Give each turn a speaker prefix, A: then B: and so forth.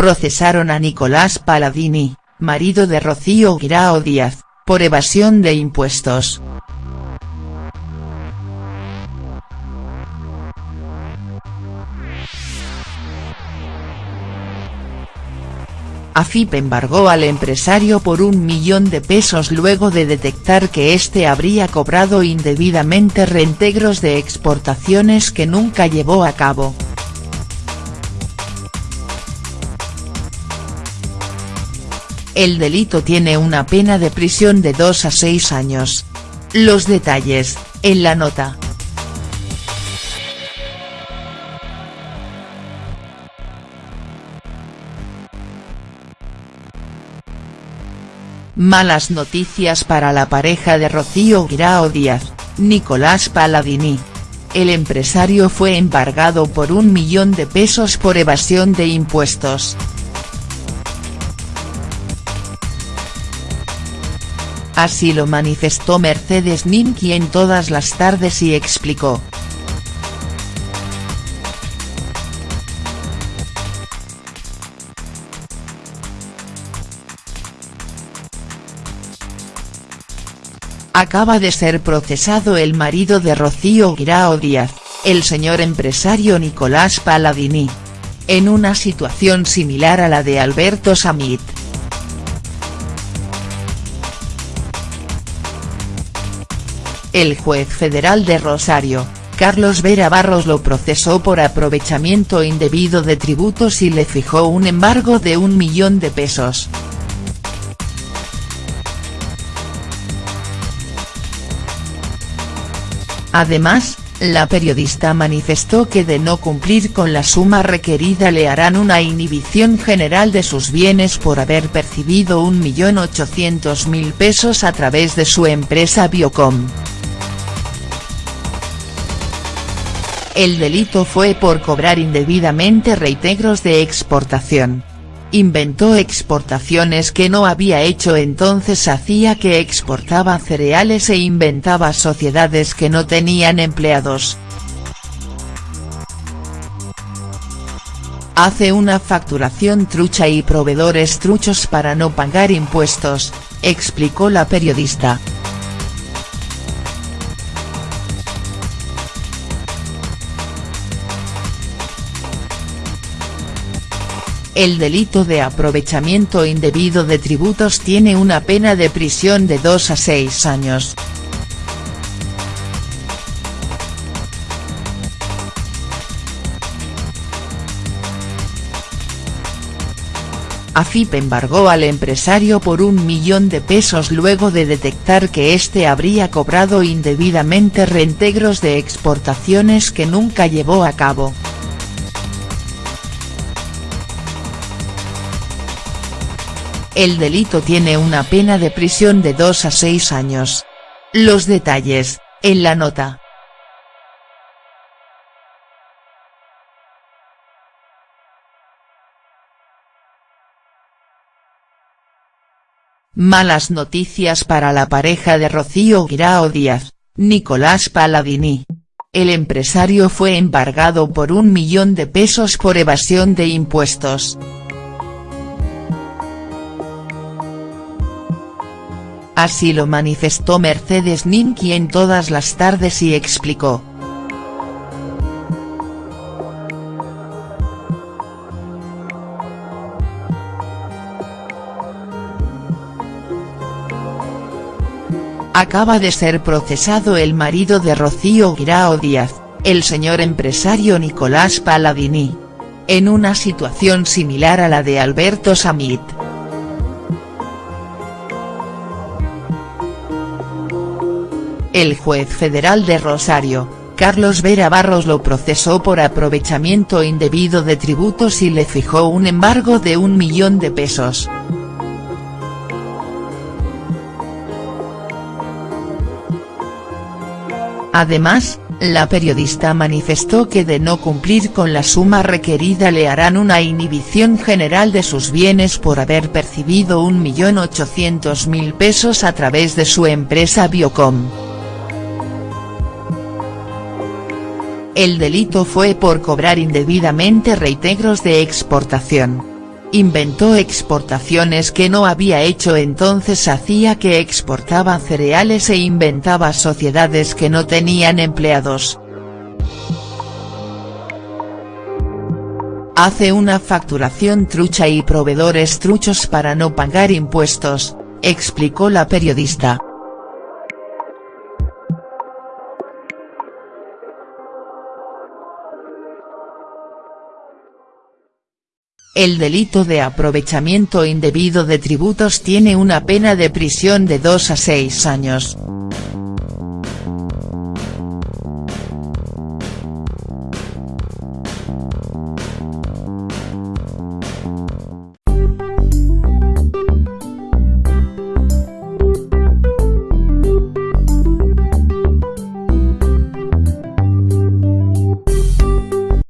A: procesaron a Nicolás Paladini, marido de Rocío Guirao Díaz, por evasión de impuestos. AFIP embargó al empresario por un millón de pesos luego de detectar que éste habría cobrado indebidamente reintegros de exportaciones que nunca llevó a cabo. El delito tiene una pena de prisión de 2 a 6 años. Los detalles, en la nota. Malas noticias para la pareja de Rocío Guirao Díaz, Nicolás Paladini. El empresario fue embargado por un millón de pesos por evasión de impuestos. Así lo manifestó Mercedes Ninki en todas las tardes y explicó. Acaba de ser procesado el marido de Rocío Guirao Díaz, el señor empresario Nicolás Paladini. En una situación similar a la de Alberto Samit. El juez federal de Rosario, Carlos Vera Barros lo procesó por aprovechamiento indebido de tributos y le fijó un embargo de un millón de pesos. Además, la periodista manifestó que de no cumplir con la suma requerida le harán una inhibición general de sus bienes por haber percibido 1.800.000 pesos a través de su empresa Biocom. El delito fue por cobrar indebidamente reintegros de exportación inventó exportaciones que no había hecho entonces hacía que exportaba cereales e inventaba sociedades que no tenían empleados. Hace una facturación trucha y proveedores truchos para no pagar impuestos, explicó la periodista. El delito de aprovechamiento indebido de tributos tiene una pena de prisión de 2 a 6 años. AFIP embargó al empresario por un millón de pesos luego de detectar que éste habría cobrado indebidamente reintegros de exportaciones que nunca llevó a cabo. El delito tiene una pena de prisión de 2 a 6 años. Los detalles, en la nota. Malas noticias para la pareja de Rocío Guirao Díaz, Nicolás Paladini. El empresario fue embargado por un millón de pesos por evasión de impuestos. Así lo manifestó Mercedes Ninki en todas las tardes y explicó. Acaba de ser procesado el marido de Rocío Guirao Díaz, el señor empresario Nicolás Paladini. En una situación similar a la de Alberto Samit. El juez federal de Rosario, Carlos Vera Barros lo procesó por aprovechamiento indebido de tributos y le fijó un embargo de un millón de pesos. Además, la periodista manifestó que de no cumplir con la suma requerida le harán una inhibición general de sus bienes por haber percibido 1.800.000 pesos a través de su empresa Biocom. El delito fue por cobrar indebidamente reintegros de exportación. Inventó exportaciones que no había hecho entonces hacía que exportaba cereales e inventaba sociedades que no tenían empleados. Hace una facturación trucha y proveedores truchos para no pagar impuestos, explicó la periodista. El delito de aprovechamiento indebido de tributos tiene una pena de prisión de 2 a 6 años.